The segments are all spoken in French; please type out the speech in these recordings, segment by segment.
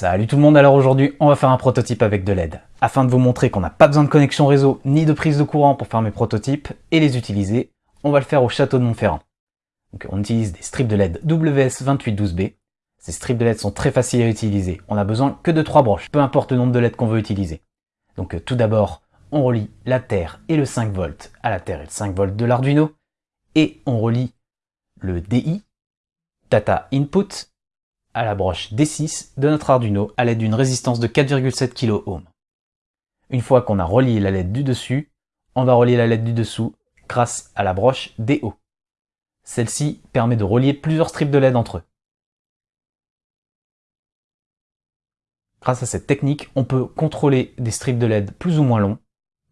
Salut tout le monde, alors aujourd'hui on va faire un prototype avec de LED, afin de vous montrer qu'on n'a pas besoin de connexion réseau ni de prise de courant pour faire mes prototypes et les utiliser, on va le faire au château de Montferrand. On utilise des strips de LED WS2812B, ces strips de LED sont très faciles à utiliser, on a besoin que de trois broches, peu importe le nombre de LED qu'on veut utiliser. Donc euh, tout d'abord, on relie la terre et le 5 volts à la terre et le 5 volts de l'Arduino, et on relie le DI, Data Input, à la broche D6 de notre Arduino à l'aide d'une résistance de 4,7 kΩ. Une fois qu'on a relié la LED du dessus, on va relier la LED du dessous grâce à la broche DO. Celle-ci permet de relier plusieurs strips de LED entre eux. Grâce à cette technique, on peut contrôler des strips de LED plus ou moins longs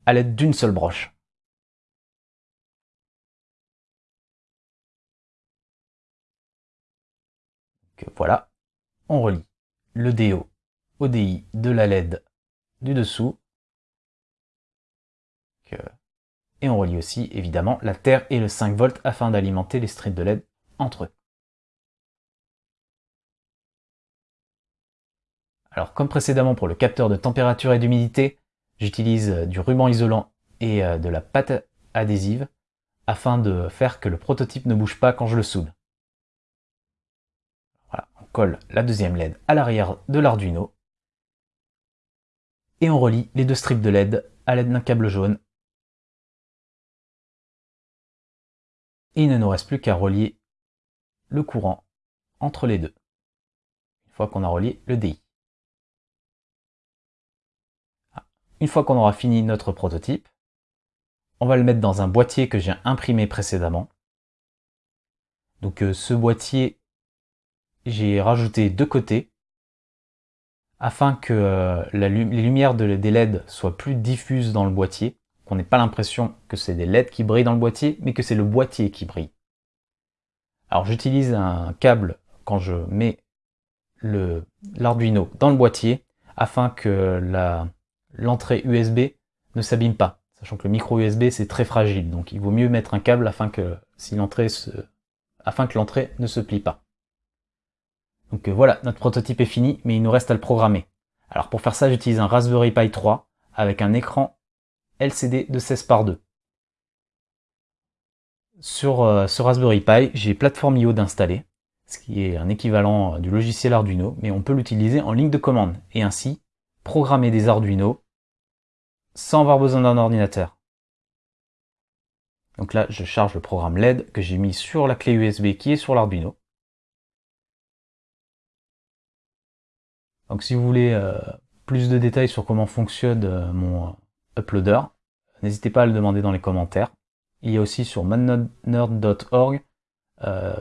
à l'aide d'une seule broche. Voilà, on relie le DO au DI de la LED du dessous. Et on relie aussi évidemment la terre et le 5 volts afin d'alimenter les strips de LED entre eux. Alors comme précédemment pour le capteur de température et d'humidité, j'utilise euh, du ruban isolant et euh, de la pâte adhésive afin de faire que le prototype ne bouge pas quand je le soude colle la deuxième LED à l'arrière de l'Arduino et on relie les deux strips de LED à l'aide d'un câble jaune. Et il ne nous reste plus qu'à relier le courant entre les deux, une fois qu'on a relié le DI. Ah. Une fois qu'on aura fini notre prototype, on va le mettre dans un boîtier que j'ai imprimé précédemment. Donc euh, ce boîtier j'ai rajouté deux côtés afin que euh, les lumières des LED soient plus diffuses dans le boîtier, qu'on n'ait pas l'impression que c'est des LED qui brillent dans le boîtier, mais que c'est le boîtier qui brille. Alors j'utilise un câble quand je mets l'Arduino dans le boîtier afin que l'entrée USB ne s'abîme pas, sachant que le micro USB c'est très fragile, donc il vaut mieux mettre un câble afin que l'entrée ne se plie pas. Donc euh, voilà, notre prototype est fini, mais il nous reste à le programmer. Alors pour faire ça, j'utilise un Raspberry Pi 3 avec un écran LCD de 16 par 2. Sur euh, ce Raspberry Pi, j'ai Platform.io d'installer, ce qui est un équivalent euh, du logiciel Arduino, mais on peut l'utiliser en ligne de commande, et ainsi programmer des Arduino sans avoir besoin d'un ordinateur. Donc là, je charge le programme LED que j'ai mis sur la clé USB qui est sur l'Arduino. Donc si vous voulez euh, plus de détails sur comment fonctionne euh, mon euh, uploader, n'hésitez pas à le demander dans les commentaires. Il y a aussi sur madnerd.org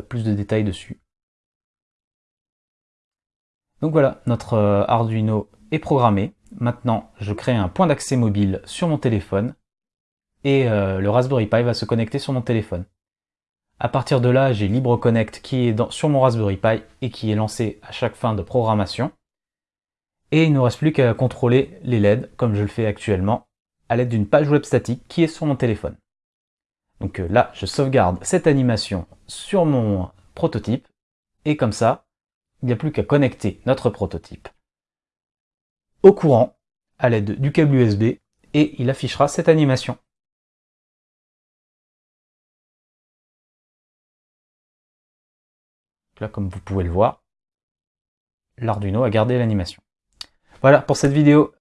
plus de détails dessus. Donc voilà, notre Arduino est programmé. Maintenant, je crée un point d'accès mobile sur mon téléphone et le Raspberry Pi va se connecter sur mon téléphone. À partir de là, j'ai LibreConnect qui est sur mon Raspberry Pi et qui est lancé à chaque fin de programmation. Et il ne nous reste plus qu'à contrôler les LED, comme je le fais actuellement, à l'aide d'une page web statique qui est sur mon téléphone. Donc euh, là, je sauvegarde cette animation sur mon prototype, et comme ça, il n'y a plus qu'à connecter notre prototype au courant à l'aide du câble USB, et il affichera cette animation. Là, comme vous pouvez le voir, l'Arduino a gardé l'animation. Voilà pour cette vidéo.